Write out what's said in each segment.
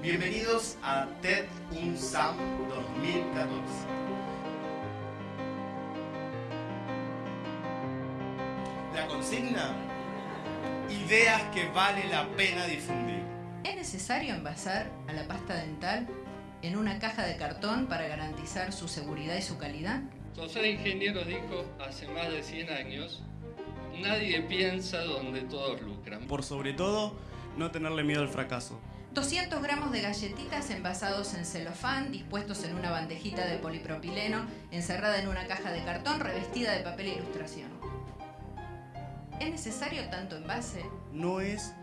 Bienvenidos a TED UNSAM 2014. La consigna, ideas que vale la pena difundir. ¿Es necesario envasar a la pasta dental en una caja de cartón para garantizar su seguridad y su calidad? José de Ingenieros dijo hace más de 100 años, nadie piensa donde todos lucran. Por sobre todo, no tenerle miedo al fracaso. 200 gramos de galletitas envasados en celofán, dispuestos en una bandejita de polipropileno, encerrada en una caja de cartón revestida de papel e ilustración. ¿Es necesario tanto envase? No es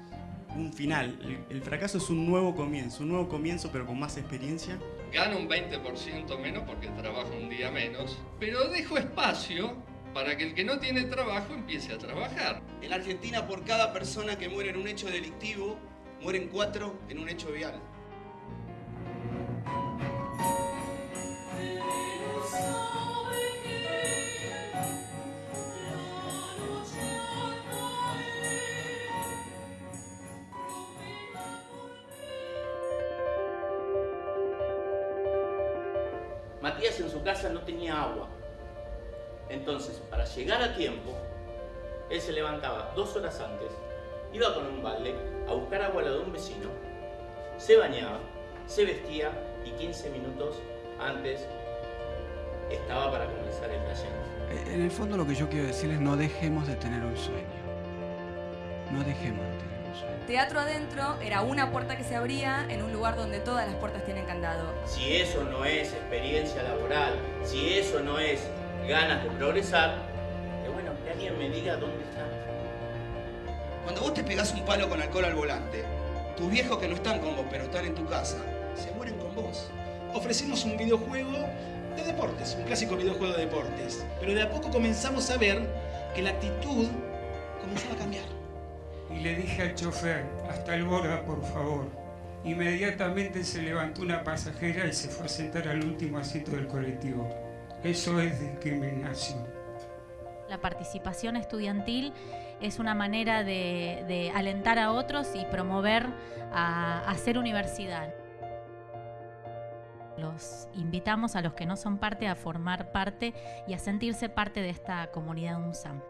un final, el, el fracaso es un nuevo comienzo, un nuevo comienzo pero con más experiencia. Gano un 20% menos porque trabajo un día menos, pero dejo espacio para que el que no tiene trabajo empiece a trabajar. En Argentina, por cada persona que muere en un hecho delictivo, mueren cuatro en un hecho vial. Matías en su casa no tenía agua. Entonces, para llegar a tiempo, él se levantaba dos horas antes, iba con un balde a buscar agua a la de un vecino, se bañaba, se vestía y 15 minutos antes estaba para comenzar el taller. En el fondo lo que yo quiero decirles, no dejemos de tener un sueño. No dejemos de tener. Teatro Adentro era una puerta que se abría en un lugar donde todas las puertas tienen candado. Si eso no es experiencia laboral, si eso no es ganas de progresar, es bueno que alguien me diga dónde está. Cuando vos te pegás un palo con alcohol al volante, tus viejos que no están con vos, pero están en tu casa, se mueren con vos. Ofrecimos un videojuego de deportes, un clásico videojuego de deportes. Pero de a poco comenzamos a ver que la actitud comenzaba a cambiar. Y le dije al chofer, hasta el Borda, por favor. Inmediatamente se levantó una pasajera y se fue a sentar al último asiento del colectivo. Eso es discriminación. La participación estudiantil es una manera de, alentar a otros y promover a, a hacer universidad. Los invitamos a los que no son parte a formar parte y a sentirse parte de esta comunidad UNSAM.